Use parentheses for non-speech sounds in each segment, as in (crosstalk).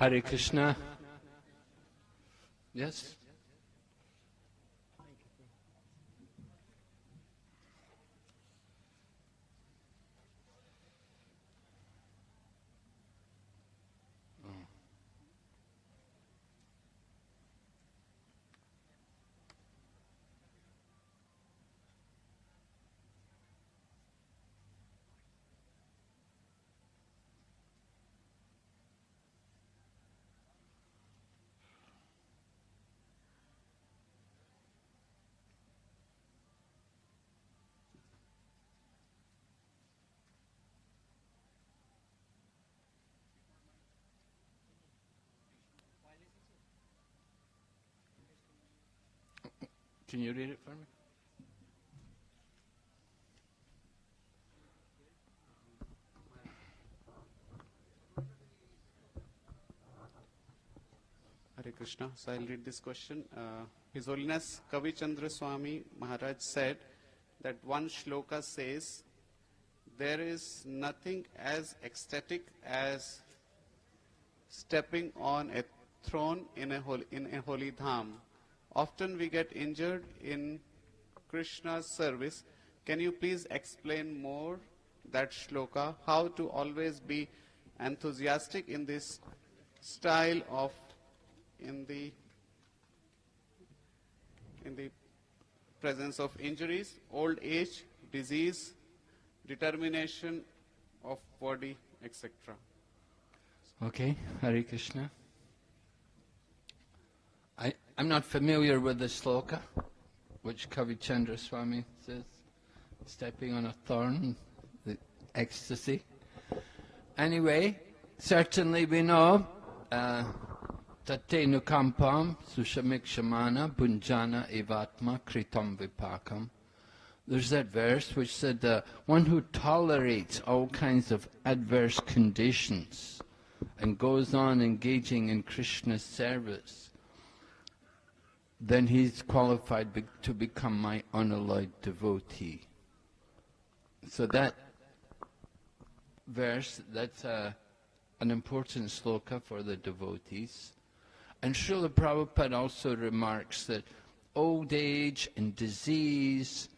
Hare Krishna. Yes? Can you read it for me? Hare Krishna. So I'll read this question. Uh, His Holiness Kavi Chandra Swami Maharaj said that one shloka says, There is nothing as ecstatic as stepping on a throne in a holy, in a holy dham. Often we get injured in Krishna's service. Can you please explain more that shloka? How to always be enthusiastic in this style of in the in the presence of injuries, old age, disease, determination of body, etc. Okay, Hare Krishna. I'm not familiar with the sloka, which Kavichandra Swami says, stepping on a thorn, the ecstasy. Anyway, certainly we know uh, Tate nukampam sushamik shamana bunjana evatma kritam vipakam. There's that verse which said, uh, one who tolerates all kinds of adverse conditions and goes on engaging in Krishna's service, then he's qualified be to become my unalloyed devotee. So that verse, that's uh, an important sloka for the devotees. And Srila Prabhupada also remarks that old age and disease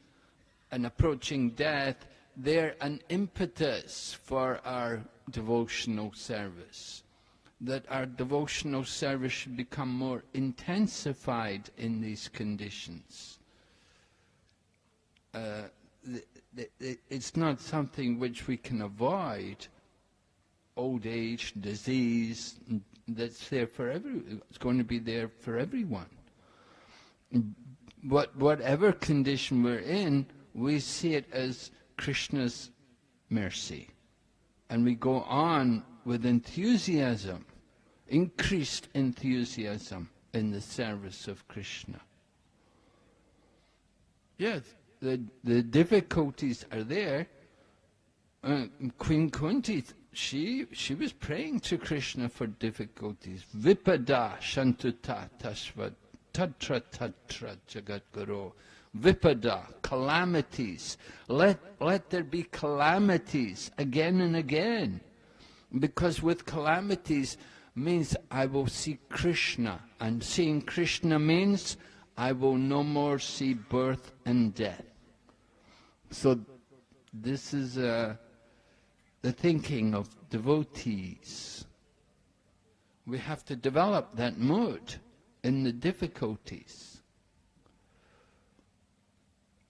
and approaching death, they're an impetus for our devotional service. That our devotional service should become more intensified in these conditions. Uh, it's not something which we can avoid, old age, disease, that's there for every, it's going to be there for everyone. But whatever condition we're in, we see it as Krishna's mercy. And we go on with enthusiasm, increased enthusiasm in the service of Krishna. Yes, the, the difficulties are there. Uh, Queen Kunti she she was praying to Krishna for difficulties. Vipada shantuta tashva tatra tatra jagat guru. Vipada, calamities. Let, let there be calamities again and again. Because with calamities means I will see Krishna. And seeing Krishna means I will no more see birth and death. So this is a the thinking of devotees. We have to develop that mood in the difficulties.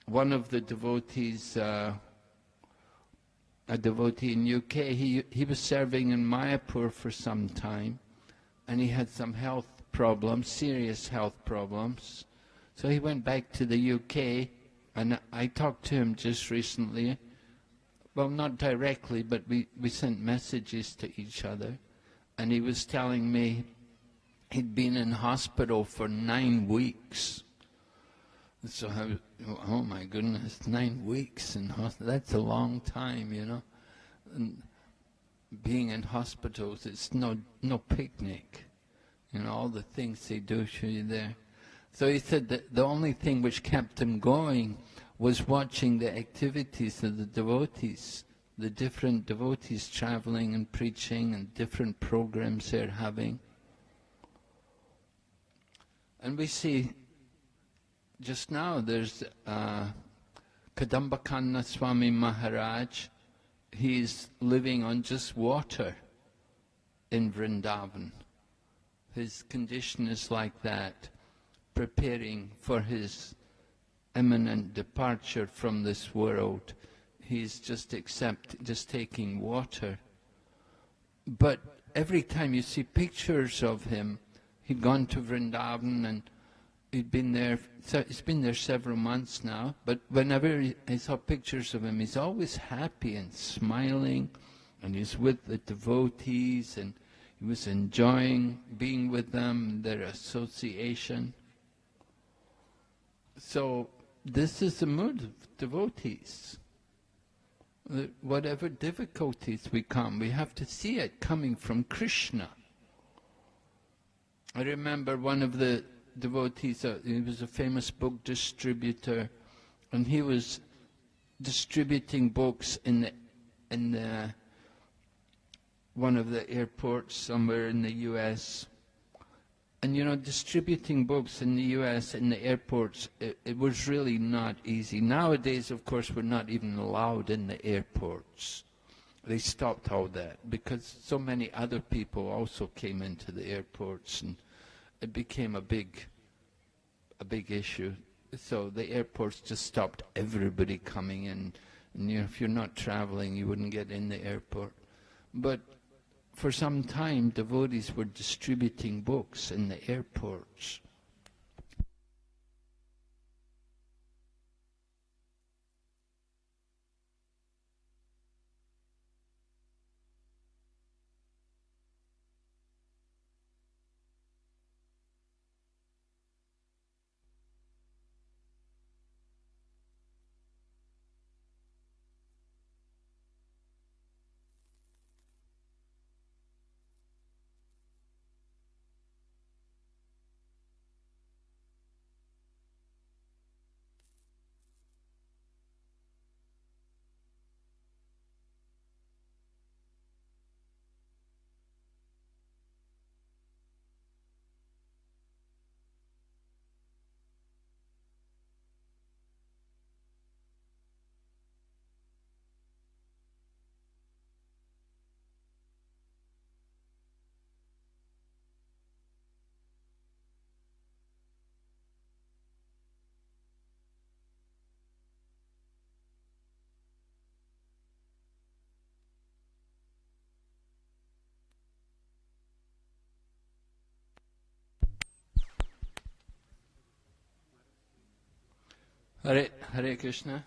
One of the devotees, uh, a devotee in UK, he, he was serving in Mayapur for some time and he had some health problems, serious health problems. So he went back to the UK and I talked to him just recently well, not directly, but we, we sent messages to each other. And he was telling me he'd been in hospital for nine weeks. So I was. oh my goodness, nine weeks in hospital, that's a long time, you know. And being in hospitals, it's no, no picnic. You know, all the things they do to you there. So he said that the only thing which kept him going was watching the activities of the devotees the different devotees traveling and preaching and different programs they're having. And we see just now there's uh, Kadamba Kanana Swami Maharaj. He's living on just water in Vrindavan. His condition is like that, preparing for his imminent departure from this world. He's just accept, just taking water. But every time you see pictures of him, he'd gone to Vrindavan and he'd been there, he's been there several months now, but whenever I saw pictures of him, he's always happy and smiling, and he's with the devotees, and he was enjoying being with them, their association. So this is the mood of devotees. Whatever difficulties we come, we have to see it coming from Krishna. I remember one of the devotees, uh, he was a famous book distributor, and he was distributing books in the, in the, one of the airports somewhere in the U.S. And you know, distributing books in the U.S. in the airports, it, it was really not easy. Nowadays, of course, we're not even allowed in the airports. They stopped all that because so many other people also came into the airports and it became a big, a big issue. So the airports just stopped everybody coming in. And you know, if you're not traveling, you wouldn't get in the airport. But for some time, devotees were distributing books in the airports. Hare, Hare Krishna.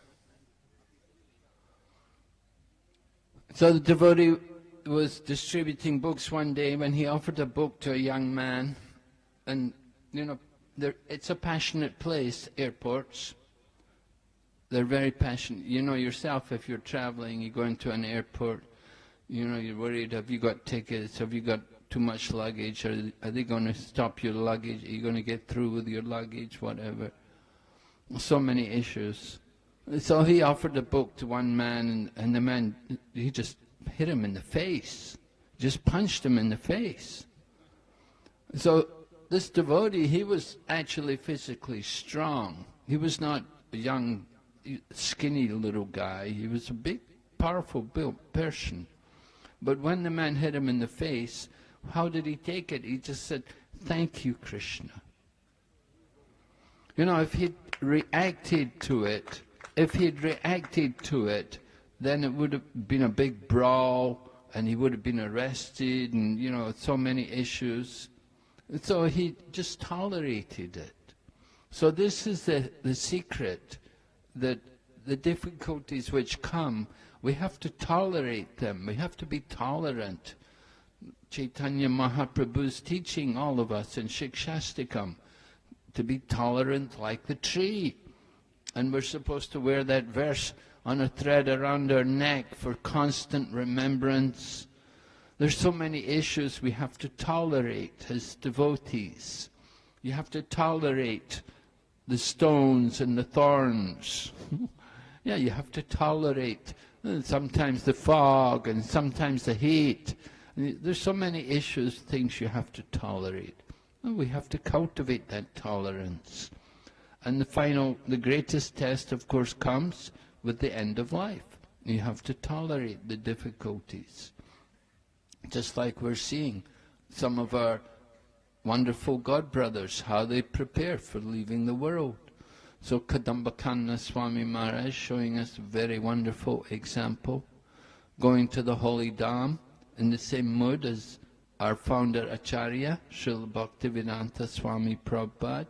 So the devotee was distributing books one day when he offered a book to a young man. And, you know, it's a passionate place, airports. They're very passionate. You know yourself, if you're traveling, you go into an airport, you know, you're worried, have you got tickets, have you got too much luggage, are, are they going to stop your luggage, are you going to get through with your luggage, whatever so many issues. So he offered the book to one man, and, and the man, he just hit him in the face, just punched him in the face. So this devotee, he was actually physically strong. He was not a young, skinny little guy. He was a big, powerful built person. But when the man hit him in the face, how did he take it? He just said, thank you, Krishna. You know, if he'd reacted to it, if he'd reacted to it, then it would have been a big brawl and he would have been arrested and, you know, so many issues. So he just tolerated it. So this is the, the secret that the difficulties which come, we have to tolerate them. We have to be tolerant. Chaitanya Mahaprabhu's teaching all of us in Shikshashtakam to be tolerant like the tree. And we're supposed to wear that verse on a thread around our neck for constant remembrance. There's so many issues we have to tolerate as devotees. You have to tolerate the stones and the thorns. (laughs) yeah, you have to tolerate uh, sometimes the fog, and sometimes the heat. There's so many issues, things you have to tolerate. We have to cultivate that tolerance. And the final, the greatest test, of course, comes with the end of life. You have to tolerate the difficulties. Just like we're seeing some of our wonderful God brothers, how they prepare for leaving the world. So Kadamba Swami Maharaj showing us a very wonderful example, going to the holy Dham in the same mood as our founder Acharya, Srila Bhaktivedanta Swami Prabhupada.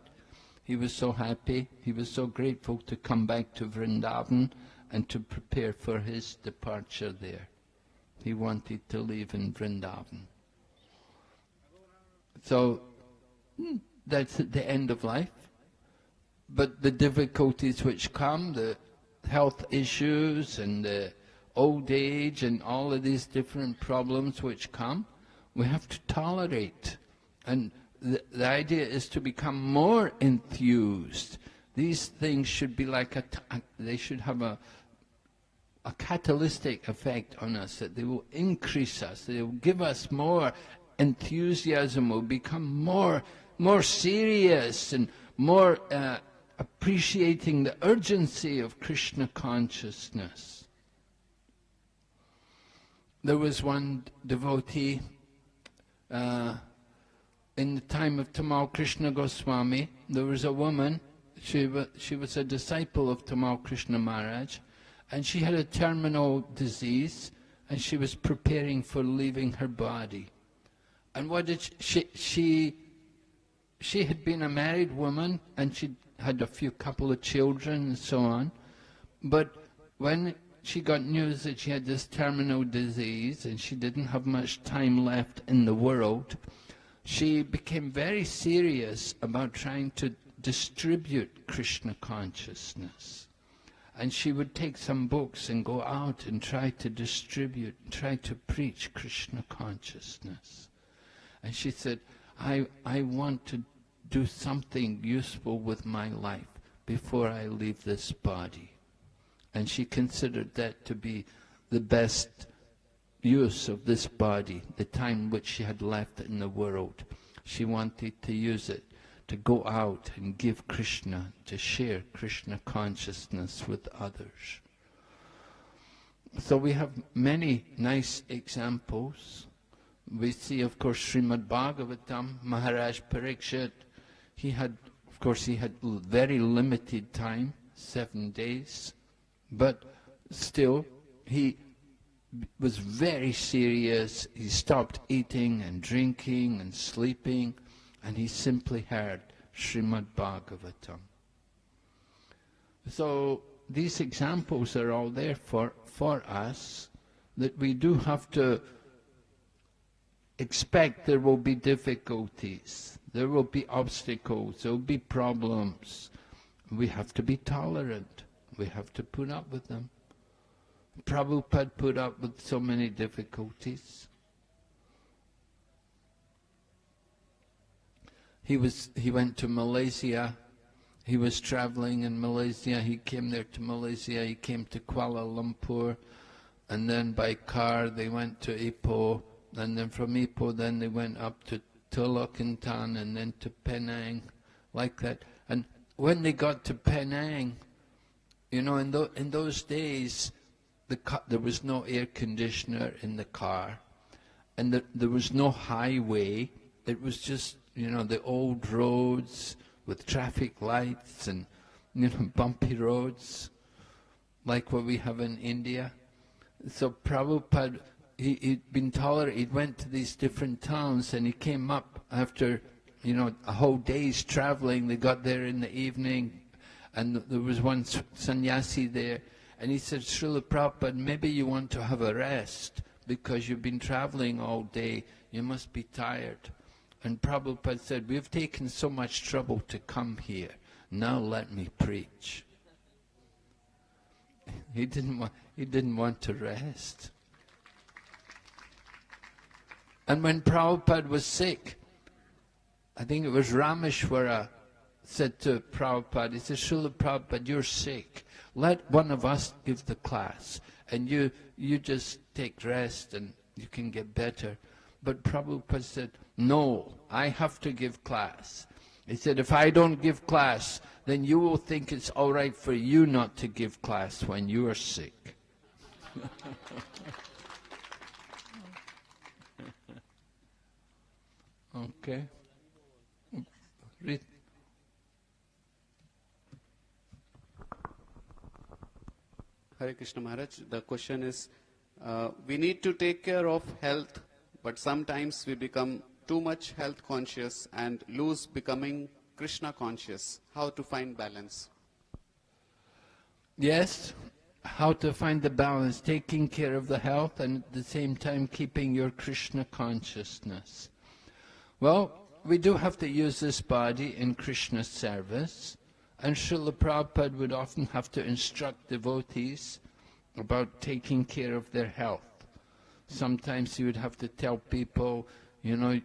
He was so happy, he was so grateful to come back to Vrindavan and to prepare for his departure there. He wanted to live in Vrindavan. So, hmm, that's the end of life but the difficulties which come, the health issues and the old age and all of these different problems which come, we have to tolerate. And the, the idea is to become more enthused. These things should be like a, they should have a, a catalytic effect on us, that they will increase us, they will give us more enthusiasm, we'll become more, more serious and more uh, appreciating the urgency of Krishna consciousness. There was one devotee uh, in the time of Tamal Krishna Goswami, there was a woman, she, was, she was a disciple of Tamal Krishna Maharaj, and she had a terminal disease, and she was preparing for leaving her body. And what did she, she, she, she had been a married woman, and she'd had a few couple of children and so on. But when she got news that she had this terminal disease and she didn't have much time left in the world, she became very serious about trying to distribute Krishna consciousness. And she would take some books and go out and try to distribute, try to preach Krishna consciousness. And she said, I, I want to do something useful with my life before I leave this body. And she considered that to be the best use of this body, the time which she had left in the world. She wanted to use it to go out and give Krishna, to share Krishna consciousness with others. So we have many nice examples. We see, of course, Srimad Bhagavatam, Maharaj Parikshit, he had, of course, he had very limited time, seven days, but still, he was very serious. He stopped eating and drinking and sleeping, and he simply heard Srimad Bhagavatam. So these examples are all there for, for us, that we do have to expect there will be difficulties. There will be obstacles, there will be problems. We have to be tolerant. We have to put up with them. Prabhupada put up with so many difficulties. He was he went to Malaysia. He was traveling in Malaysia. He came there to Malaysia. He came to Kuala Lumpur, and then by car they went to Ipoh, and then from Ipoh then they went up to Teluk Intan and then to Penang, like that. And when they got to Penang, you know, in, in those days, the there was no air conditioner in the car, and the, there was no highway. It was just, you know, the old roads with traffic lights and, you know, (laughs) bumpy roads, like what we have in India. So Prabhupada he, he'd been tolerant. He went to these different towns and he came up after, you know, a whole day's traveling. They got there in the evening and there was one sannyasi there. And he said, Srila Prabhupada, maybe you want to have a rest because you've been traveling all day. You must be tired. And Prabhupada said, we've taken so much trouble to come here. Now let me preach. (laughs) He didn't want, he didn't want to rest. And when Prabhupada was sick, I think it was Rameshwara said to Prabhupada, he said, Srila Prabhupada, you're sick. Let one of us give the class, and you, you just take rest and you can get better. But Prabhupada said, no, I have to give class. He said, if I don't give class, then you will think it's all right for you not to give class when you are sick. (laughs) okay. Hare Krishna Maharaj, the question is, uh, we need to take care of health, but sometimes we become too much health conscious and lose becoming Krishna conscious. How to find balance? Yes, how to find the balance, taking care of the health and at the same time keeping your Krishna consciousness. Well, we do have to use this body in Krishna's service, and Srila Prabhupada would often have to instruct devotees about taking care of their health. Sometimes he would have to tell people, you know,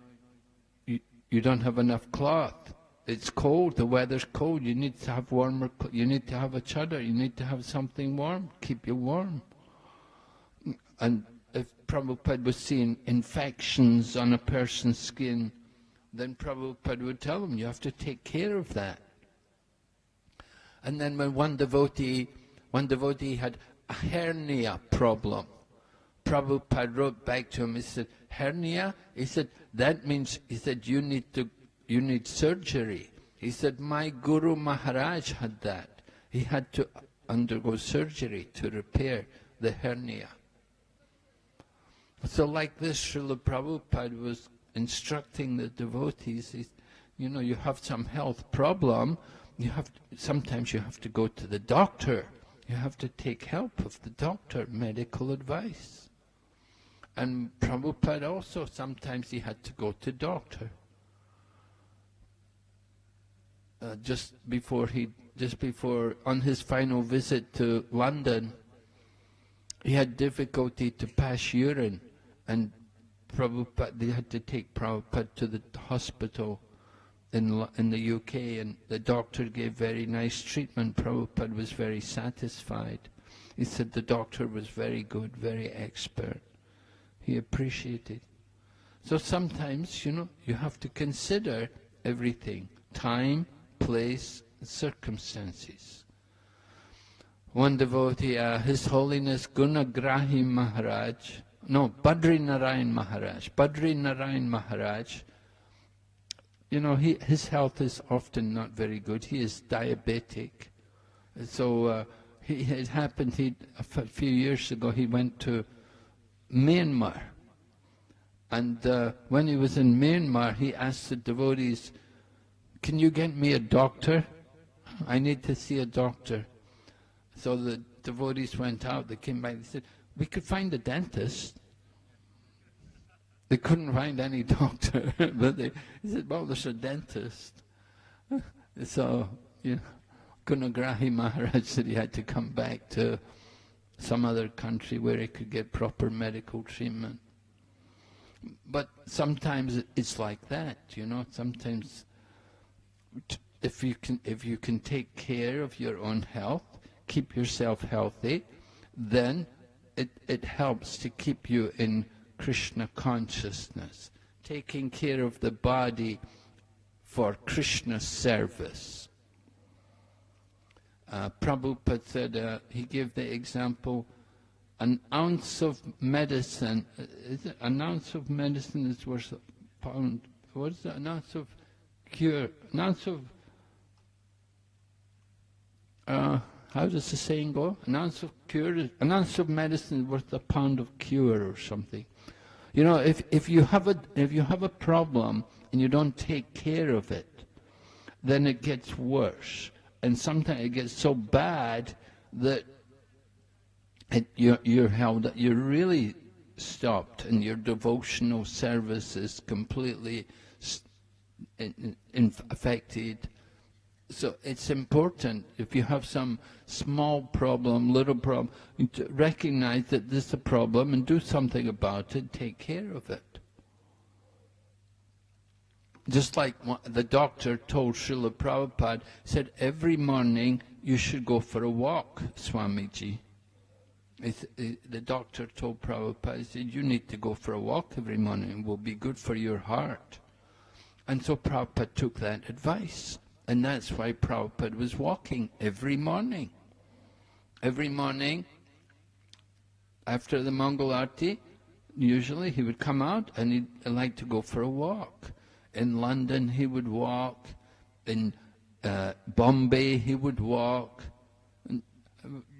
you, you don't have enough cloth. It's cold, the weather's cold, you need to have warmer, you need to have a chadar, you need to have something warm, keep you warm. And if Prabhupada was seeing infections on a person's skin, then Prabhupada would tell them, you have to take care of that. And then when one devotee, one devotee had a hernia problem, Prabhupada wrote back to him, he said, hernia? He said, that means, he said, you need to, you need surgery. He said, my Guru Maharaj had that. He had to undergo surgery to repair the hernia. So like this, Srila Prabhupada was instructing the devotees, you know, you have some health problem, you have to, sometimes you have to go to the doctor. You have to take help of the doctor, medical advice. And Prabhupada also, sometimes he had to go to doctor. Uh, just before he, just before, on his final visit to London, he had difficulty to pass urine, and Prabhupada, they had to take Prabhupada to the hospital in, in the UK, and the doctor gave very nice treatment. Prabhupada was very satisfied. He said the doctor was very good, very expert. He appreciated. So sometimes, you know, you have to consider everything. Time, place, circumstances. One devotee, uh, His Holiness Gunagrahi Maharaj, no, Badri Narayan Maharaj, Badri Narayan Maharaj, you know, he, his health is often not very good. He is diabetic. So uh, he, it happened, he, a few years ago, he went to Myanmar. And uh, when he was in Myanmar, he asked the devotees, can you get me a doctor? I need to see a doctor. So the devotees went out, they came back, they said, we could find a dentist. They couldn't find any (laughs) doctor, but they, he said, well, there's a dentist. (laughs) So, you know, Gunagrahi Maharaj said he had to come back to some other country where he could get proper medical treatment. But sometimes it's like that, you know, sometimes if you can, if you can take care of your own health, keep yourself healthy, then it, it helps to keep you in Krishna consciousness, taking care of the body for Krishna service. Uh, Prabhupada said, uh, he gave the example, an ounce of medicine, uh, it, an ounce of medicine is worth a pound, what is it, an ounce of cure, an ounce of, uh, how does the saying go? An ounce of cure, an ounce of medicine is worth a pound of cure or something. You know, if, if, you have a, if you have a problem and you don't take care of it, then it gets worse. And sometimes it gets so bad that it, you're, you're held, you're really stopped and your devotional service is completely in, in affected. So it's important if you have some small problem, little problem, to recognize that this is a problem and do something about it, take care of it. just like the doctor told Srila Prabhupada, said every morning you should go for a walk, Swamiji. The doctor told Prabhupada, he said, you need to go for a walk every morning, it will be good for your heart. And so Prabhupada took that advice. And that's why Prabhupada was walking every morning. Every morning, after the Mangal Arti, usually he would come out and he'd like to go for a walk. In London he would walk, in uh, Bombay he would walk, and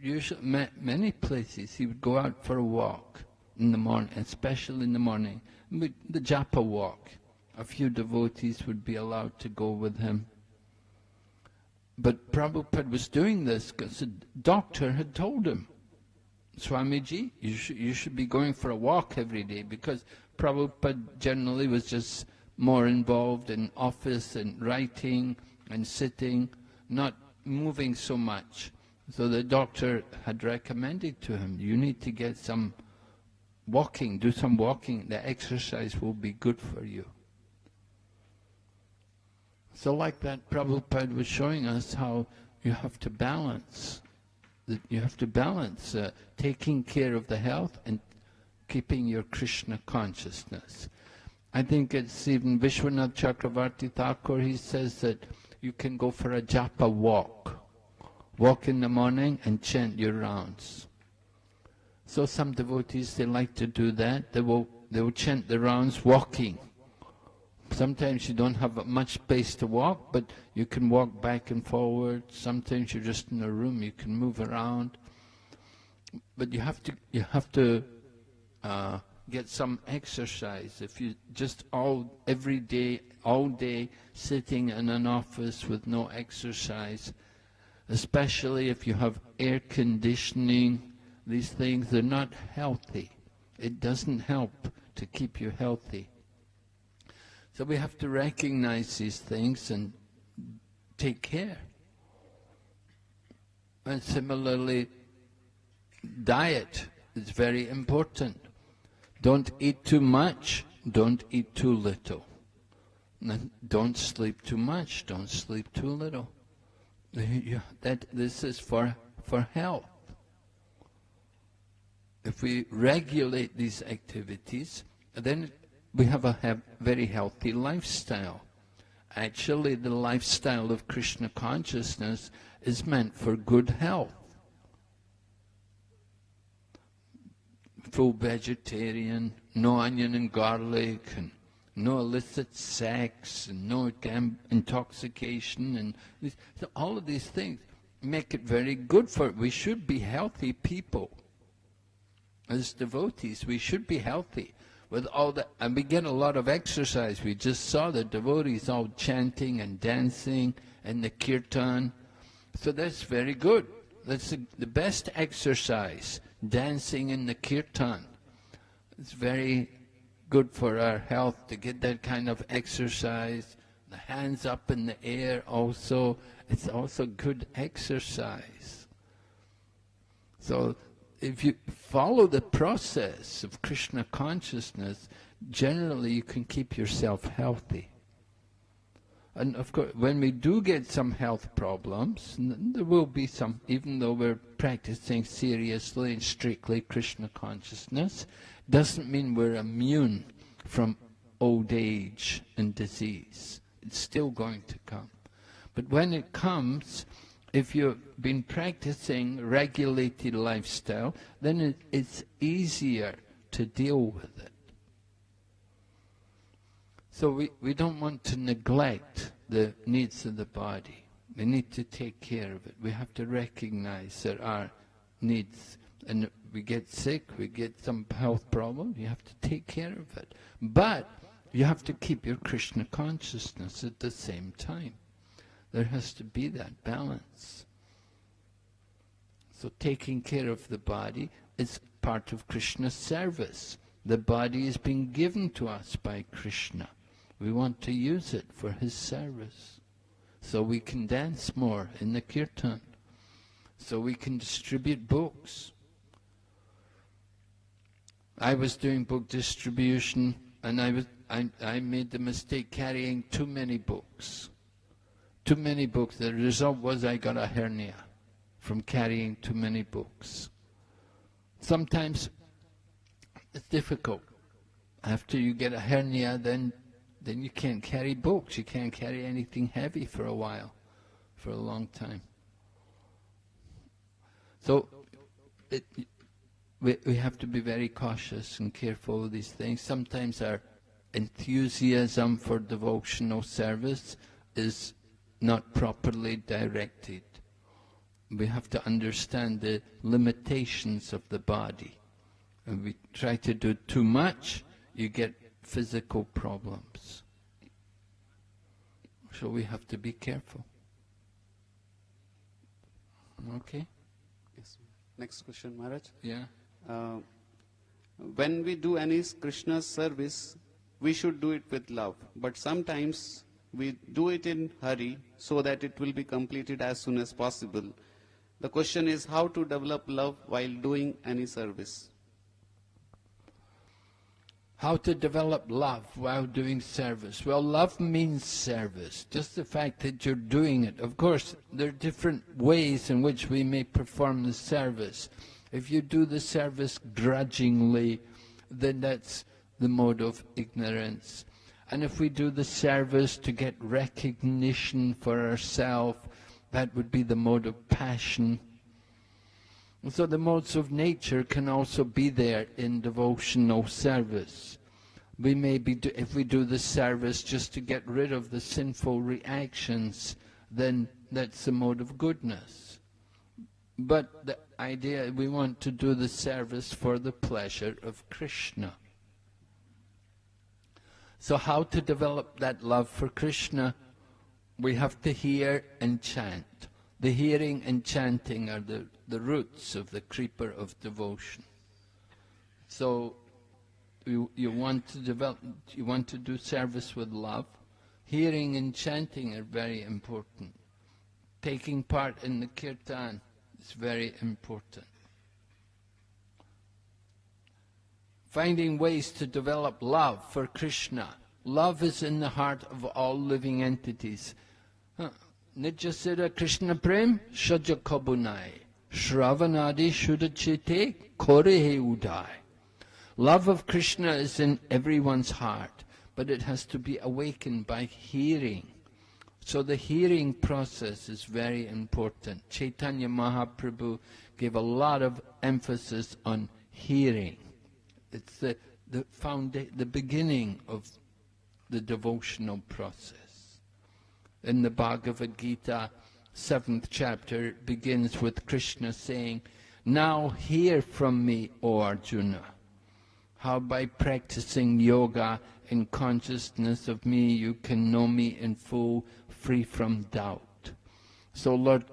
usually ma many places he would go out for a walk in the morning, especially in the morning. The Japa walk. A few devotees would be allowed to go with him. But Prabhupada was doing this because the doctor had told him, Swamiji, you should, you should be going for a walk every day because Prabhupada generally was just more involved in office and writing and sitting, not moving so much. So the doctor had recommended to him, you need to get some walking, do some walking, the exercise will be good for you. So like that, Prabhupada was showing us how you have to balance, that you have to balance uh, taking care of the health and keeping your Krishna consciousness. I think it's even Vishwanath Chakravarti Thakur, he says that you can go for a japa walk. Walk in the morning and chant your rounds. So some devotees, they like to do that. They will, they will chant the rounds walking. Sometimes you don't have much space to walk, but you can walk back and forward. Sometimes you're just in a room, you can move around. But you have to, you have to uh, get some exercise. If you just all, every day, all day, sitting in an office with no exercise, especially if you have air conditioning, these things, they're not healthy. It doesn't help to keep you healthy. So we have to recognize these things and take care. And similarly, diet is very important. Don't eat too much, don't eat too little. Don't sleep too much, don't sleep too little. (laughs) That, this is for, for health. If we regulate these activities, then we have a have very healthy lifestyle. Actually, the lifestyle of Krishna consciousness is meant for good health. Full vegetarian, no onion and garlic, and no illicit sex, and no intoxication, and so all of these things make it very good for it. We should be healthy people. As devotees, we should be healthy with all the, and we get a lot of exercise. We just saw the devotees all chanting and dancing and the kirtan. So that's very good. That's the, the best exercise, dancing in the kirtan. It's very good for our health to get that kind of exercise. The hands up in the air also, it's also good exercise. So if you follow the process of Krishna consciousness, generally you can keep yourself healthy. And of course, when we do get some health problems, there will be some, even though we're practicing seriously and strictly Krishna consciousness, doesn't mean we're immune from old age and disease. It's still going to come. But when it comes, if you've been practicing regulated lifestyle, then it, it's easier to deal with it. So we, we don't want to neglect the needs of the body. We need to take care of it. We have to recognize there are needs. And we get sick, we get some health problem, you have to take care of it. But you have to keep your Krishna consciousness at the same time. There has to be that balance. So taking care of the body is part of Krishna's service. The body is being given to us by Krishna. We want to use it for his service. So we can dance more in the kirtan. So we can distribute books. I was doing book distribution and I was I, I made the mistake carrying too many books. Too many books. The result was I got a hernia from carrying too many books. Sometimes it's difficult. After you get a hernia, then then you can't carry books. You can't carry anything heavy for a while, for a long time. So it, we, we have to be very cautious and careful of these things. Sometimes our enthusiasm for devotional service is not properly directed. We have to understand the limitations of the body. If we try to do too much, you get physical problems. So we have to be careful. Okay? Yes. Next question, Maharaj. Yeah? Uh, when we do any Krishna service, we should do it with love. But sometimes we do it in hurry so that it will be completed as soon as possible. The question is how to develop love while doing any service. How to develop love while doing service? Well, love means service. Just the fact that you're doing it. Of course, there are different ways in which we may perform the service. If you do the service grudgingly, then that's the mode of ignorance. And if we do the service to get recognition for ourselves, that would be the mode of passion. And so the modes of nature can also be there in devotional service. We may be, do, if we do the service just to get rid of the sinful reactions, then that's the mode of goodness. But the idea, we want to do the service for the pleasure of Krishna. So how to develop that love for Krishna? We have to hear and chant. The hearing and chanting are the, the roots of the creeper of devotion. So you, you want to develop, you want to do service with love. Hearing and chanting are very important. Taking part in the kirtan is very important. Finding ways to develop love for Krishna. Love is in the heart of all living entities. Nijasira Krishna Prem Shaja Kabunai Shravanadi Shudachite Korehe Udai Love of Krishna is in everyone's heart, but it has to be awakened by hearing. So the hearing process is very important. Chaitanya Mahaprabhu gave a lot of emphasis on hearing. It's the, the, founda- the beginning of the devotional process. In the Bhagavad Gita, seventh chapter, begins with Krishna saying, Now hear from me, O Arjuna, how by practicing yoga and consciousness of me you can know me in full, free from doubt. So Lord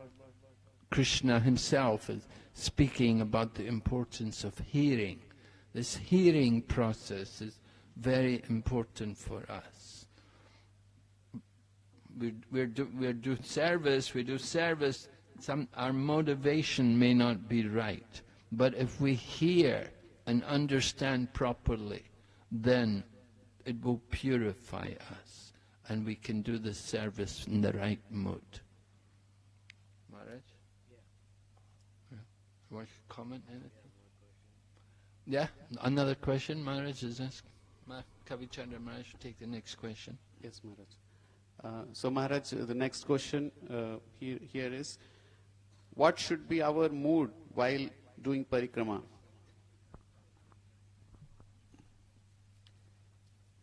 Krishna himself is speaking about the importance of hearing. This hearing process is very important for us. We, we're, do, we're do service, we do service, some, our motivation may not be right. But if we hear and understand properly, then it will purify us and we can do the service in the right mood. Maharaj? Yeah. You want to comment anything? Yeah, another question, Maharaj is asking. Ma- Kavichandra Maharaj, take the next question. Yes, Maharaj. Uh, so, Maharaj, uh, the next question uh, here, here is What should be our mood while doing parikrama?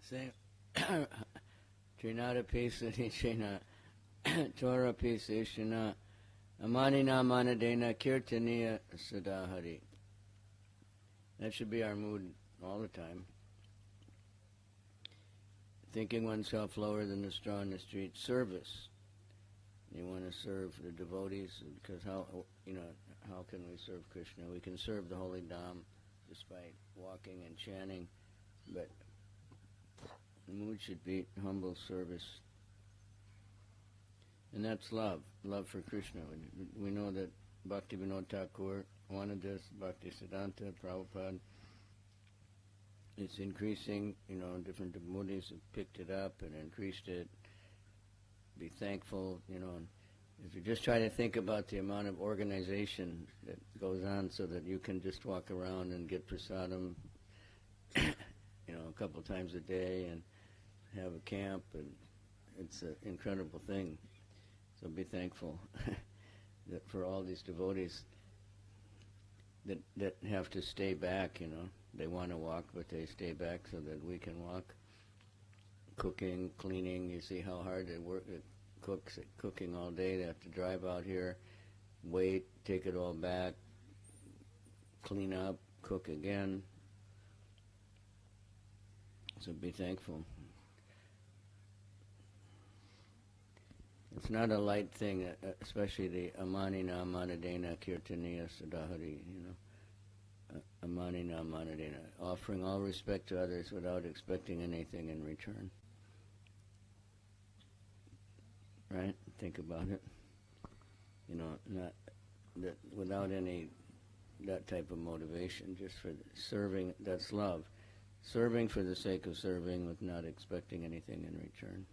Same. (coughs) Trinada Pesani Shena (coughs) Torah Pesashana Amanina Manadena Kirtaniya Sadahari. That should be our mood all the time. Thinking oneself lower than the straw in the street. Service. You want to serve the devotees because how you know how can we serve Krishna? We can serve the holy Dham despite walking and chanting, but the mood should be humble service. And that's love, love for Krishna. We, know that Bhakti Vinod Thakur wanted this, Bhakti Siddhanta, Prabhupada. it's increasing. You know, different devotees have picked it up and increased it. Be thankful. You know, if you just try to think about the amount of organization that goes on, so that you can just walk around and get prasadam, (coughs) you know, a couple times a day and have a camp, and it's an incredible thing. So be thankful (laughs) that for all these devotees that that have to stay back. You know, they want to walk, but they stay back so that we can walk. Cooking, cleaning. You see how hard they work. It cooks cooking all day. They have to drive out here, wait, take it all back, clean up, cook again. So be thankful. It's not a light thing, uh, uh, especially the amanina manadena kirtaniya sadahari, you know. Uh, amanina manadena, offering all respect to others without expecting anything in return. Right? Think about it. You know, not that without any that type of motivation, just for serving. That's love. Serving for the sake of serving, with not expecting anything in return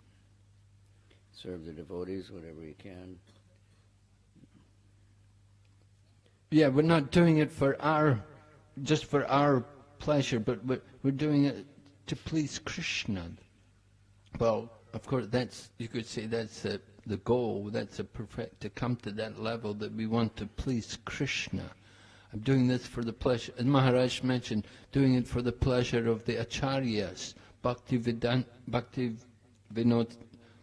serve the devotees whatever you can. Yeah, we're not doing it for our, just for our pleasure, but we're, we're doing it to please Krishna. Well, of course, that's you could say that's the, the goal. That's a perfect to come to that level that we want to please Krishna. I'm doing this for the pleasure, as Maharaj mentioned, doing it for the pleasure of the acharyas, Bhakti, Vedant, Bhakti Vinod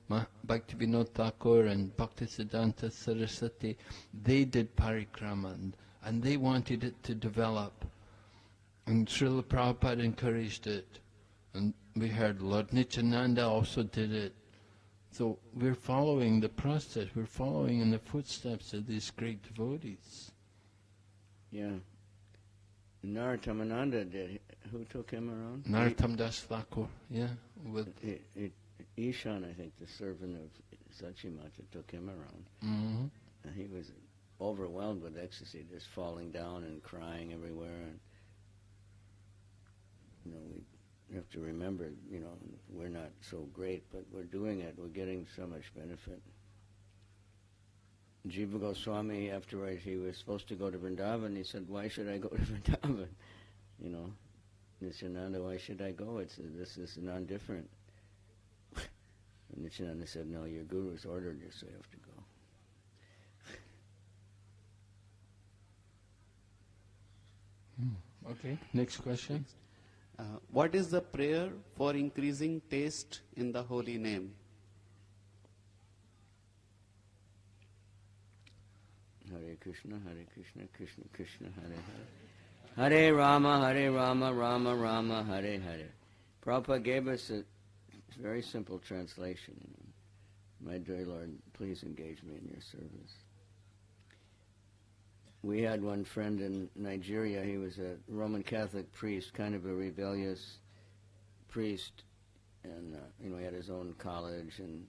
Bhaktivinoda Thakur and Bhaktisiddhanta Saraswati, they did parikrama and, and they wanted it to develop. And Srila Prabhupada encouraged it. And we heard Lord Nityananda also did it. So we're following the process, we're following in the footsteps of these great devotees. Yeah. Narottam did. Who took him around? Narottam Das Thakur, yeah. With it, it, Ishan, I think, the servant of Sachimata, took him around. Mm-hmm. And he was overwhelmed with ecstasy, just falling down and crying everywhere. And you know, we have to remember, you know, we're not so great, but we're doing it. We're getting so much benefit. Jiva Goswami, afterwards, he was supposed to go to Vrindavan. He said, "Why should I go to (laughs) Vrindavan?" You know, Nityananda, why should I go? It's this is non-different. And Nityananda said, no, your guru's ordered you, so you have to go. Hmm. Okay, next question. Uh, what is the prayer for increasing taste in the holy name? Hare Krishna, Hare Krishna, Krishna Krishna, Hare Hare. Hare Rama, Hare Rama, Rama Rama, Hare Hare. Prabhupada gave us a very simple translation. My dear Lord, please engage me in your service. We had one friend in Nigeria. He was a Roman Catholic priest, kind of a rebellious priest, and uh, you know he had his own college, and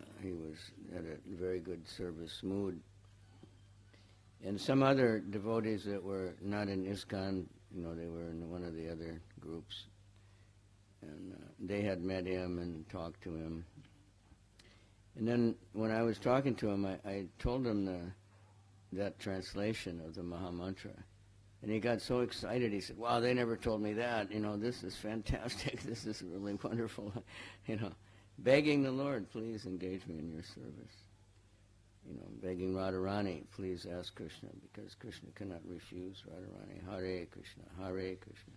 uh, he was had a very good service mood. And some other devotees that were not in ISKCON, you know, they were in one of the other groups and uh, they had met him and talked to him. And then when I was talking to him, I, I told him the, that translation of the Maha Mantra. And he got so excited. He said, "Wow, they never told me that. You know, this is fantastic. (laughs) this is really wonderful. (laughs) you know, begging the Lord, please engage me in your service. You know, begging Radharani, please ask Krishna because Krishna cannot refuse Radharani. Hare Krishna, Hare Krishna.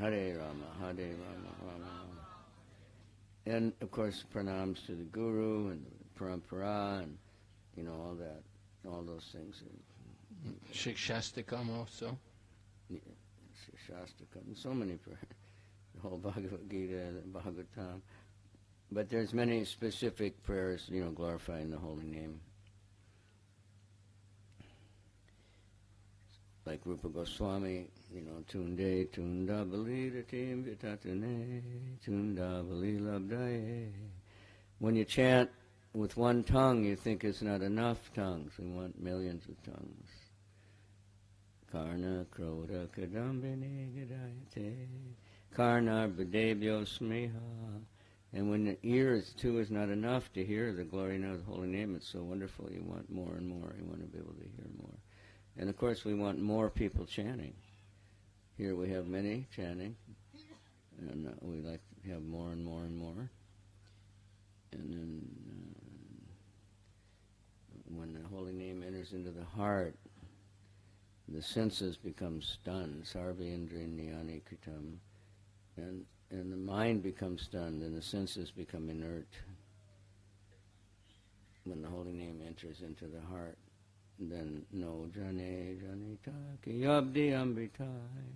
Hare Rama, Hare Rama, Rama Rama. And of course, pranams to the Guru and the Parampara and, you know, all that, all those things. Shikshashtakam also. Yeah, Shastakam, so many prayers. The whole Bhagavad Gita, the Bhagavatam. But there's many specific prayers, you know, glorifying the holy name. Like Rupa Goswami, you know, tunde tunda baliratim vitatune, tunda labdaye. When you chant with one tongue, you think it's not enough tongues. We want millions of tongues. Karna Krodha Kadambine Gadayate Karna Badebhyo Smeha and when the ear is too is not enough to hear the glory of the holy name, it's so wonderful. You want more and more. You want to be able to hear more. And of course, we want more people chanting. Here we have many chanting, and uh, we like to have more and more and more. And then uh, when the holy name enters into the heart, the senses become stunned. Sarva indriyani kritam. And and the mind becomes stunned and the senses become inert when the holy name enters into the heart then no jane janita yabdi ambitai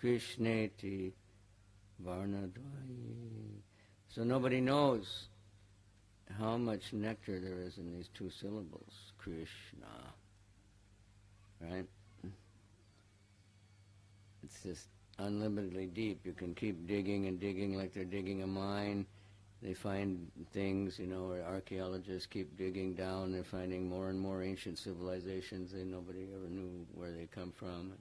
krishneti varnadvayi so nobody knows how much nectar there is in these two syllables krishna right it's just unlimitedly deep. You can keep digging and digging like they're digging a mine. They find things, you know, archaeologists keep digging down. They're finding more and more ancient civilizations that nobody ever knew where they come from.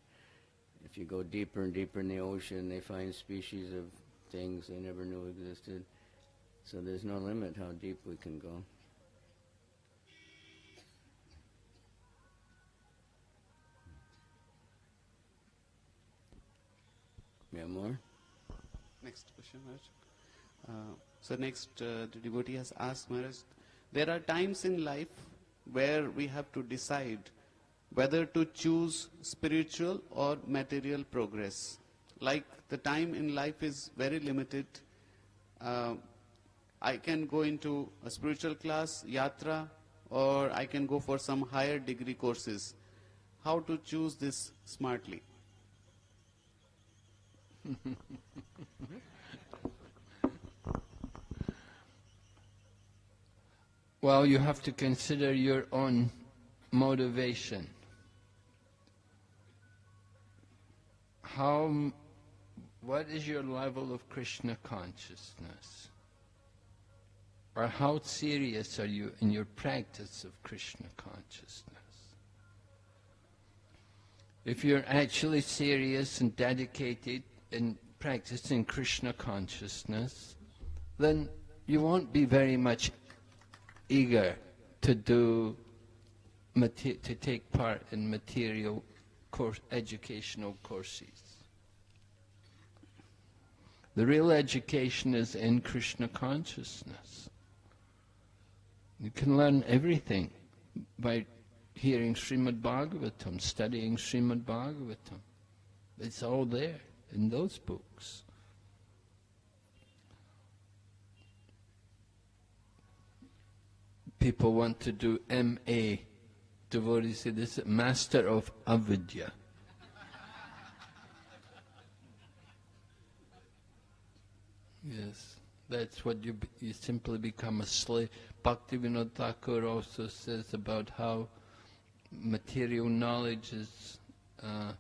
If you go deeper and deeper in the ocean, they find species of things they never knew existed. So there's no limit how deep we can go. We have more? Next question, Maharaj. Uh, so next, uh, the devotee has asked Maharaj, there are times in life where we have to decide whether to choose spiritual or material progress. Like the time in life is very limited. Uh, I can go into a spiritual class, yatra, or I can go for some higher degree courses. How to choose this smartly? (laughs) well, you have to consider your own motivation. How, what is your level of Krishna consciousness? Or how serious are you in your practice of Krishna consciousness? If you're actually serious and dedicated in practicing Krishna consciousness, then you won't be very much eager to do to take part in material course, educational courses. The real education is in Krishna consciousness. You can learn everything by hearing Srimad Bhagavatam, studying Srimad Bhagavatam. It's all there in those books. People want to do M.A. Devotees say this is Master of Avidya. yes, that's what you you simply become a slave. Bhaktivinoda Thakur also says about how material knowledge is uh,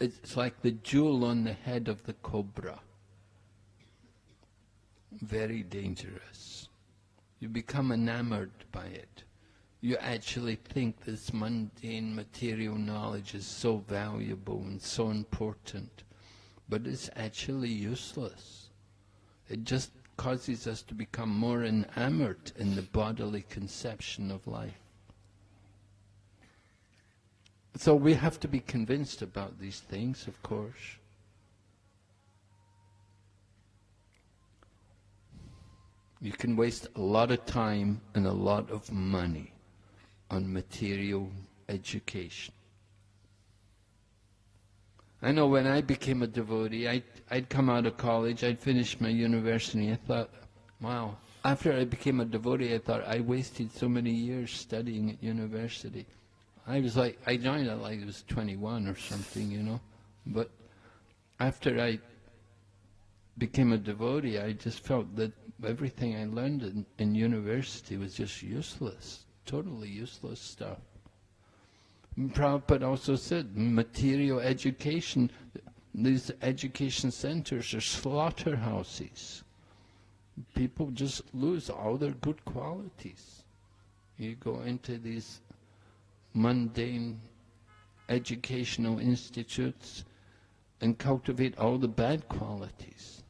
it's like the jewel on the head of the cobra. Very dangerous. You become enamored by it. You actually think this mundane material knowledge is so valuable and so important, but it's actually useless. It just causes us to become more enamored in the bodily conception of life. So we have to be convinced about these things, of course. You can waste a lot of time and a lot of money on material education. I know when I became a devotee, I'd, I'd come out of college, I'd finished my university, I thought, wow. After I became a devotee, I thought I wasted so many years studying at university. I was like, I joined it like I was 21 or something, you know. But after I became a devotee, I just felt that everything I learned in, in university was just useless, totally useless stuff. Mm, Prabhupada also said, material education, these education centers are slaughterhouses. People just lose all their good qualities. You go into these mundane educational institutes and cultivate all the bad qualities.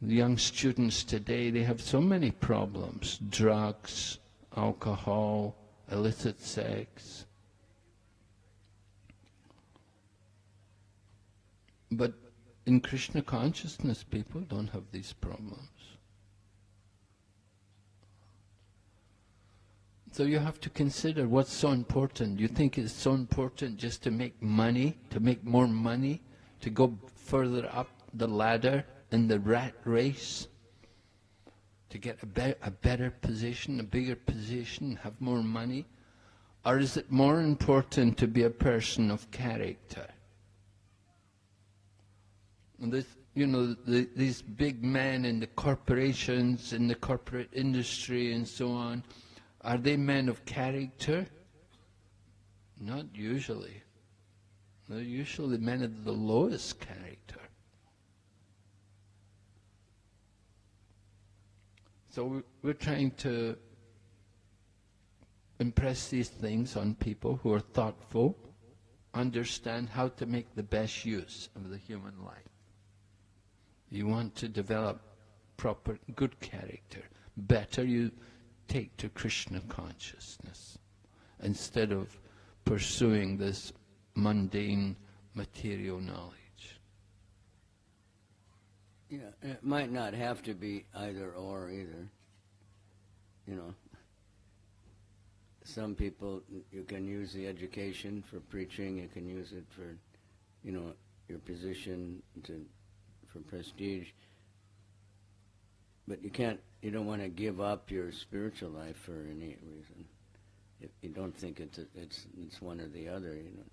Young students today, they have so many problems drugs, alcohol, illicit sex. But in Krishna consciousness, people don't have these problems. So you have to consider what's so important. You think it's so important just to make money, to make more money, to go further up the ladder in the rat race, to get a, be a better position, a bigger position, have more money? Or is it more important to be a person of character? And this, you know, the, these big men in the corporations, in the corporate industry and so on, are they men of character? Not usually. They're usually men of the lowest character. So we're trying to impress these things on people who are thoughtful, understand how to make the best use of the human life. You want to develop proper, good character. Better you take to Krishna consciousness instead of pursuing this mundane material knowledge. Yeah, it might not have to be either or either. You know, some people you can use the education for preaching. You can use it for, you know, your position to for prestige. But you can't. You don't want to give up your spiritual life for any reason. You don't think it's a, it's it's one or the other. You know,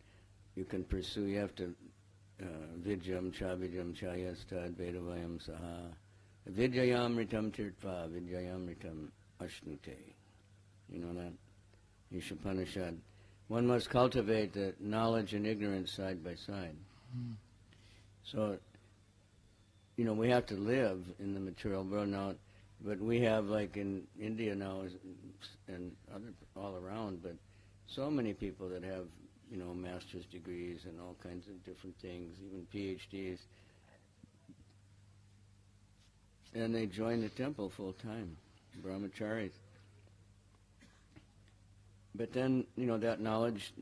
you can pursue. You have to vidyam chavidyam chayastad vedavayam saha vidyayamritam tirtva vidyayamritam ashnute. You know that? Ishapanishad. One must cultivate the knowledge and ignorance side by side. Mm. So, you know, we have to live in the material world now, but we have, like in India now and other all around, but so many people that have you know, master's degrees and all kinds of different things, even PhDs. And they join the temple full time, brahmacharis. But then, you know, that knowledge,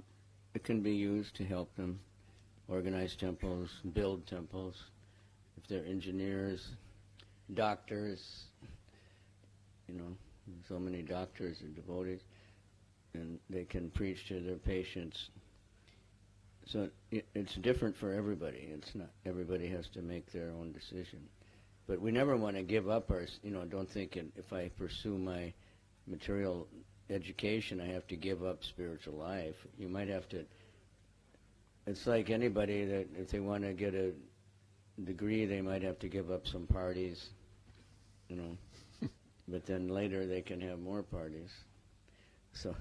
it can be used to help them organize temples, build temples. If they're engineers, doctors, you know, so many doctors are devotees, and they can preach to their patients so it, it's different for everybody. It's not everybody has to make their own decision. But we never want to give up our, you know, don't think if I pursue my material education, I have to give up spiritual life. You might have to, it's like anybody that if they want to get a degree, they might have to give up some parties, you know. (laughs) but then later they can have more parties. So,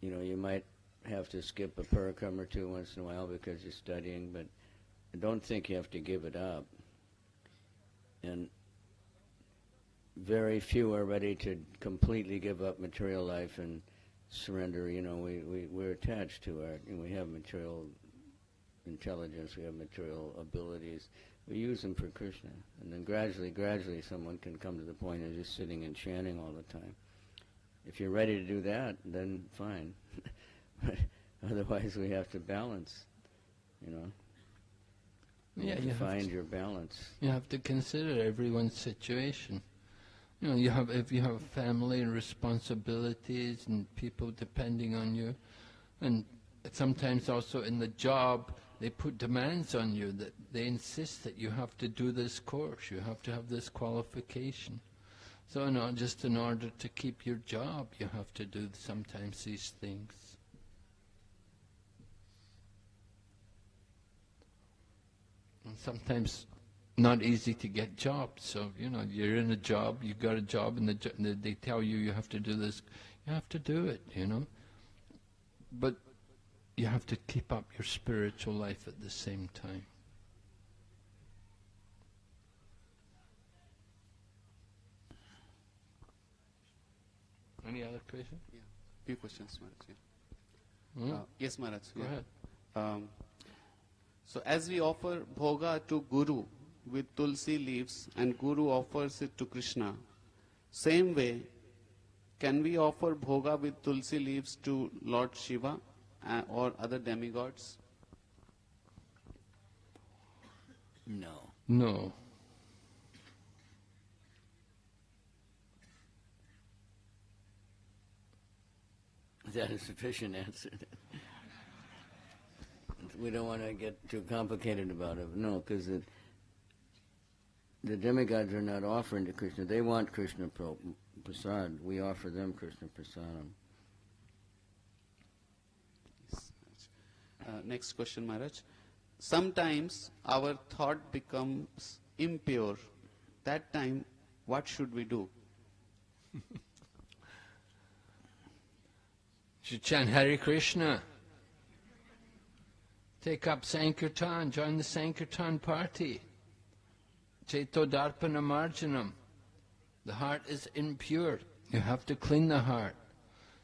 you know, you might have to skip a parikram or two once in a while because you're studying, but I don't think you have to give it up. And very few are ready to completely give up material life and surrender. You know, we, we, we're attached to our, we have material intelligence, we have material abilities. We use them for Krishna. And then gradually, gradually, someone can come to the point of just sitting and chanting all the time. If you're ready to do that, then fine. (laughs) Otherwise, we have to balance, you know. You yeah, have you to find your balance. You have to consider everyone's situation. You know, you have if you have family and responsibilities and people depending on you, and sometimes also in the job they put demands on you that they insist that you have to do this course, you have to have this qualification. So, no, just in order to keep your job, you have to do sometimes these things. And sometimes not easy to get jobs. So, you know, you're in a job, you got a job, and the, they tell you you have to do this. You have to do it, you know. But you have to keep up your spiritual life at the same time. Any other questions? Yeah, few questions, Maharaj. Yeah. Hmm? Uh, yes, Maharaj. Go yeah. ahead. Um, so as we offer bhoga to Guru with tulsi leaves and Guru offers it to Krishna, same way, can we offer bhoga with tulsi leaves to Lord Shiva uh, or other demigods? No. No. Is that a sufficient answer? We don't want to get too complicated about it. No, because the, the demigods are not offering to Krishna. They want Krishna pro- prasad. We offer them Krishna prasadam. Uh, next question, Maharaj. Sometimes our thought becomes impure. That time, what should we do? (laughs) should chant Hare Krishna. Take up Sankirtan, join the Sankirtan party. Cheto Darpana Marjanam. The heart is impure. You have to clean the heart.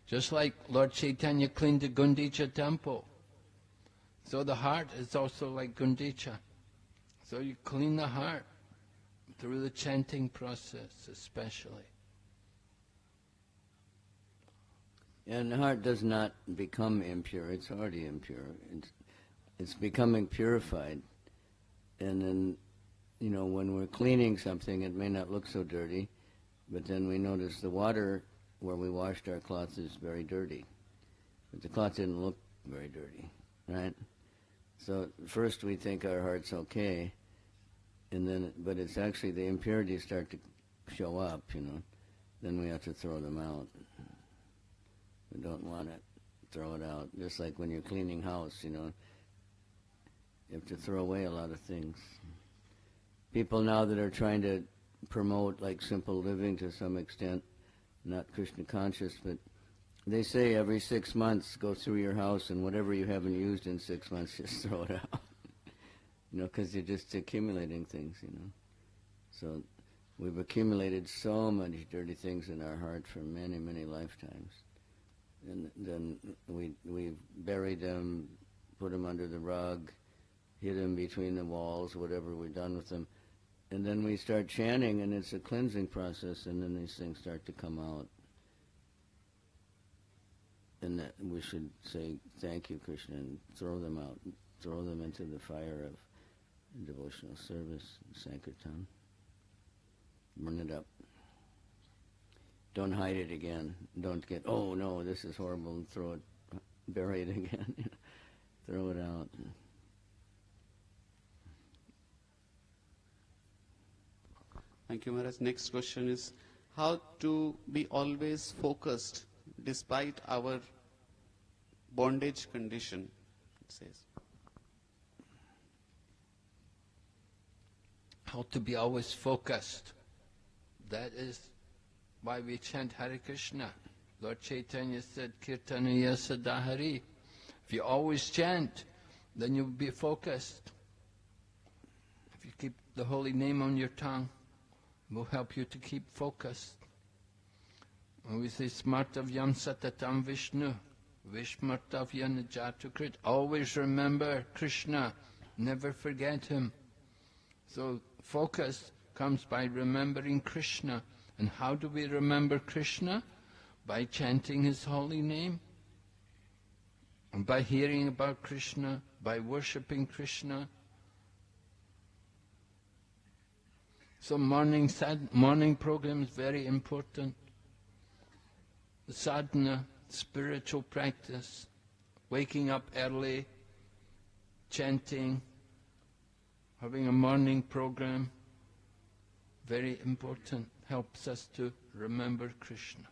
Just like Lord Chaitanya cleaned the Gundicha temple. So the heart is also like Gundicha. So you clean the heart through the chanting process especially. And the heart does not become impure. It's already impure. It's, it's becoming purified. And then, you know, when we're cleaning something, it may not look so dirty, but then we notice the water where we washed our cloths is very dirty. But the cloth didn't look very dirty, right? So first we think our heart's okay, and then, but it's actually the impurities start to show up, you know. Then we have to throw them out. We don't want it. Throw it out. Just like when you're cleaning house, you know. You have to throw away a lot of things. People now that are trying to promote like simple living to some extent, not Krishna conscious, but they say every six months go through your house and whatever you haven't used in six months, (laughs) just throw it out. you know, because you're just accumulating things, you know. So we've accumulated so many dirty things in our heart for many, many lifetimes and then we we've buried them, put them under the rug, hid them between the walls, whatever we've done with them, and then we start chanting, and it's a cleansing process, and then these things start to come out, and that we should say thank you, Krishna, and throw them out, throw them into the fire of devotional service, Sankirtan, burn it up don't hide it again. Don't get, oh no, this is horrible, and throw it, bury it (laughs) again. throw it out. Thank you, Maharaj. Next question is how to be always focused despite our bondage condition, it says. How to be always focused. That is why we chant Hare Krishna. Lord Chaitanya said, Kirtanaya Sadahari. If you always chant, then you'll be focused. If you keep the holy name on your tongue, will help you to keep focused. When we say Smartavyam Satatam Vishnu, Vishmartavya Najatukrit, always remember Krishna, never forget him. So focus comes by remembering Krishna. And how do we remember Krishna? By chanting his holy name. And by hearing about Krishna, by worshipping Krishna. So morning sad, morning program is very important. The sadhana, spiritual practice, waking up early, chanting, having a morning program, very important helps us to remember Krishna.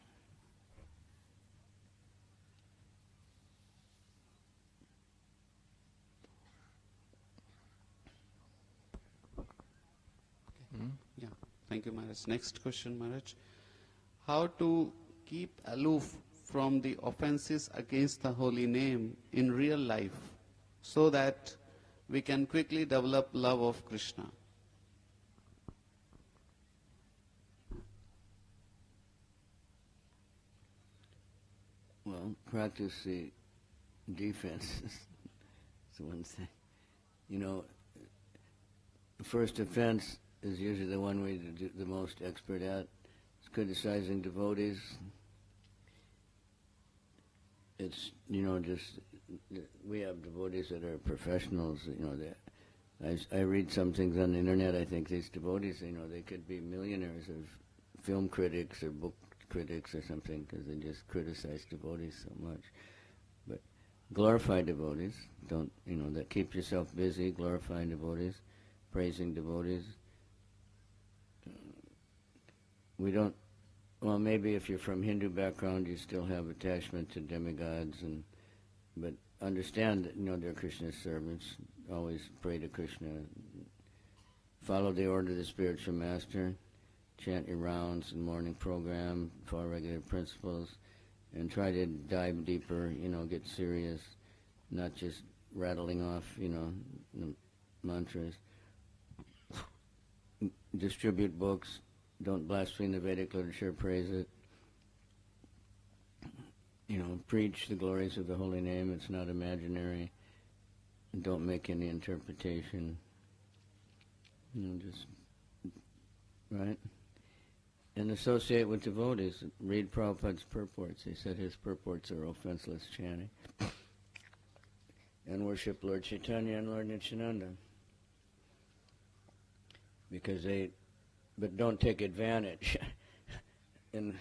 Hmm? Yeah. Thank you, Maharaj. Next question, Maharaj. How to keep aloof from the offenses against the holy name in real life so that we can quickly develop love of Krishna? Well, practice the defense. (laughs) It's one thing. You know, the first offense is usually the one we're the the most expert at. It's criticizing devotees. It's, you know, just, we have devotees that are professionals, you know, that, I, I read some things on the internet, I think these devotees, you know, they could be millionaires of film critics or book critics or something because they just criticize devotees so much. But glorify devotees, don't, you know, that keep yourself busy, glorifying devotees, praising devotees. We don't, well, maybe if you're from Hindu background, you still have attachment to demigods, and but understand that you know they're Krishna's servants. Always pray to Krishna. Follow the order of the spiritual master. Chant your rounds and morning program. Follow regular principles, and try to dive deeper. You know, get serious, not just rattling off. You know, mantras. Distribute books. Don't blaspheme the Vedic literature. Praise it you know, preach the glories of the holy name. It's not imaginary. Don't make any interpretation. You know, just right. And associate with devotees. Read Prabhupada's purports. He said his purports are offenseless chanting. And worship Lord Chaitanya and Lord Nityananda. Because they, but don't take advantage. (laughs) in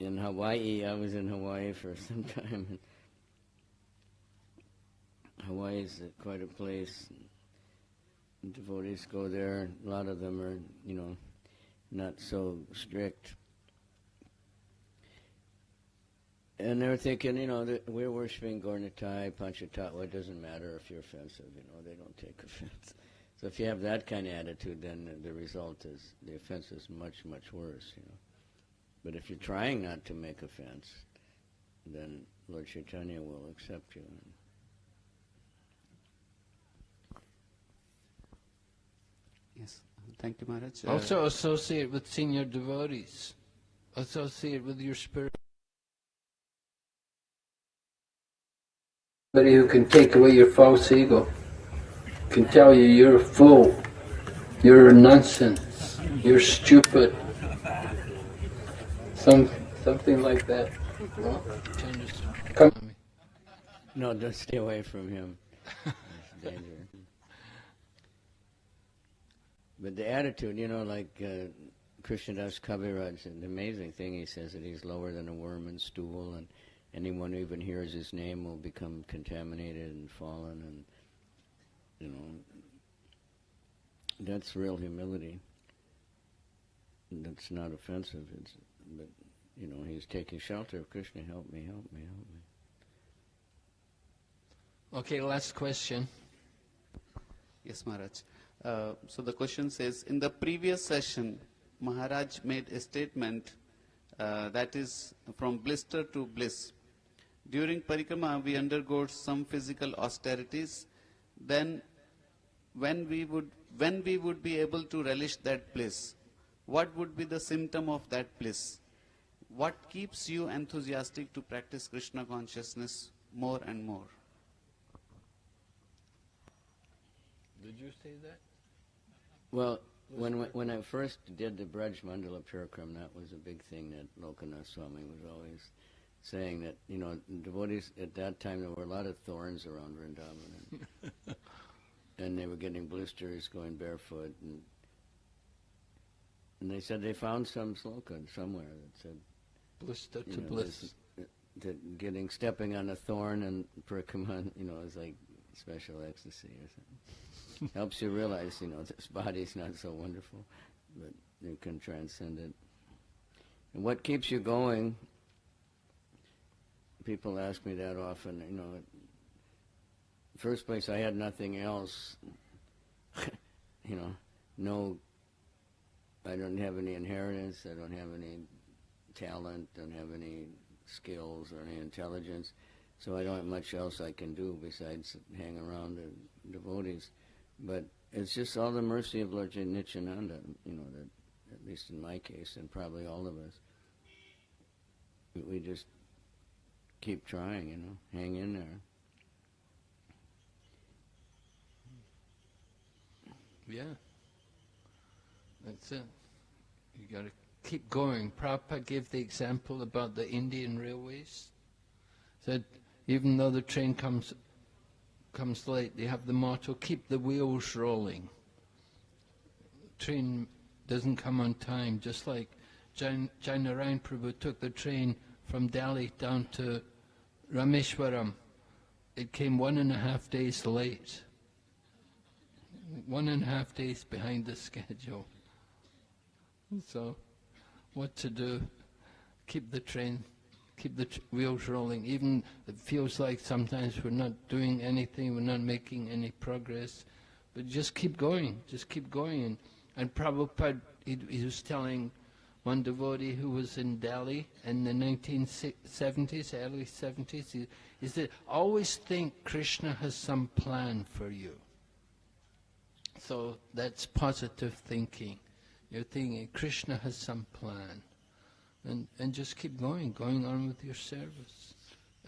in Hawaii. I was in Hawaii for some time. Hawaii is quite a place. Devotees go there. A lot of them are, you know, not so strict. And they're thinking, you know, we're worshiping Gornatai, Panchatattva. It doesn't matter if you're offensive, you know, they don't take (laughs) offense. So if you have that kind of attitude, then the result is the offense is much, much worse, you know. But if you're trying not to make offense, then Lord Chaitanya will accept you. Yes. Thank you, Maharaj. Uh, Also associate with senior devotees. Associate with your spirit. Somebody who can take away your false ego, can tell you you're a fool, you're a nonsense, you're stupid. Some, something like that. Come. No, don't stay away from him. It's. But the attitude, you know, like uh, Krishnadas Kaviraj, an amazing thing, he says that he's lower than a worm and stool, and anyone who even hears his name will become contaminated and fallen, and, you know, that's real humility. That's not offensive, it's, but, you know, he's taking shelter of Krishna, help me, help me, help me. Okay, last question. Yes, Maharaj. Uh, so the question says, in the previous session, Maharaj made a statement uh, that is from blister to bliss. During parikrama, we undergo some physical austerities. Then, when we would when we would be able to relish that bliss, what would be the symptom of that bliss? What keeps you enthusiastic to practice Krishna consciousness more and more? Did you say that? Well, when when I first did the Braj Mandala Parikram, that was a big thing that Lokanath Swami was always saying that you know devotees at that time there were a lot of thorns around Vrindavan, and, (laughs) and they were getting blisters going barefoot, and and they said they found some sloka somewhere that said Blister to know, bliss. this- that getting stepping on a thorn and parikram, you know, is like special ecstasy or something. (laughs) Helps you realize, you know, this body's not so wonderful, but you can transcend it. And what keeps you going? People ask me that often. You know, first place I had nothing else. (laughs) you know, no. I don't have any inheritance. I don't have any talent. Don't have any skills or any intelligence. So I don't have much else I can do besides hang around the devotees. But it's just all the mercy of Lord Nityananda, you know, that at least in my case, and probably all of us, we- we just keep trying, you know, hang in there. Yeah. That's it. You got to keep going. Prabhupada gave the example about the Indian railways. Said even though the train comes comes late, they have the motto: "Keep the wheels rolling." Train doesn't come on time, just like Jain Jainarayan Prabhu took the train from Delhi down to Rameshwaram. It came one and a half days late one and a half days behind the (laughs) schedule. So, what to do? Keep the train, keep the wheels rolling. Even it feels like sometimes we're not doing anything, we're not making any progress, but just keep going, just keep going. And, and Prabhupada, he, he was telling one devotee who was in Delhi in the 1970s, early 70s, he, said, always think Krishna has some plan for you. So that's positive thinking. You're thinking Krishna has some plan. And, and just keep going, going on with your service.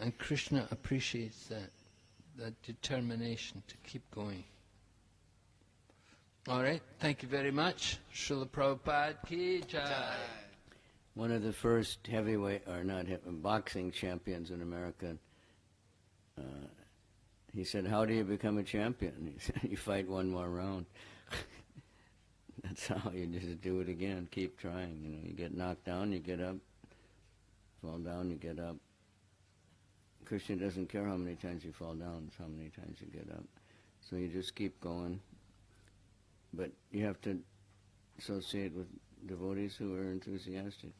And Krishna appreciates that, that determination to keep going. All right, thank you very much. Srila Prabhupada ki jai. One of the first heavyweight, or not boxing champions in America, uh, he said, "How do you become a champion?" He said, "You fight one more round." (laughs) That's how you just do it again. Keep trying. You know, you get knocked down, you get up. Fall down, you get up. Krishna doesn't care how many times you fall down; it's how many times you get up. So you just keep going. But you have to associate with devotees who are enthusiastic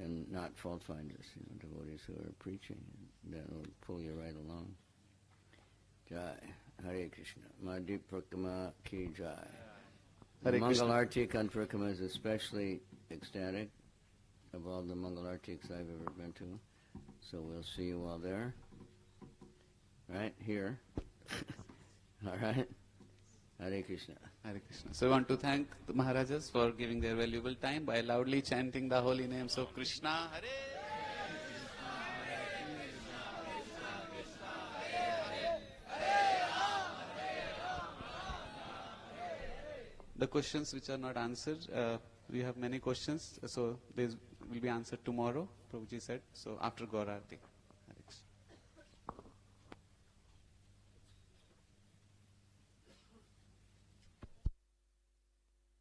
and not fault finders, you know, devotees who are preaching. That will pull you right along. Jai. Hare Krishna. Madhip Parikrama Ki Jai. The Hare Krishna. Mangal Artik on Parikrama is especially ecstatic of all the Mangal Artiks I've ever been to. So we'll see you all there. Right? Here. (laughs) all right? Hare Krishna. Hare Krishna. So I want to thank the Maharajas for giving their valuable time by loudly chanting the holy names of Krishna. Hare The questions which are not answered, uh, we have many questions, so these will be answered tomorrow, Prabhuji said, so after Gaurarti.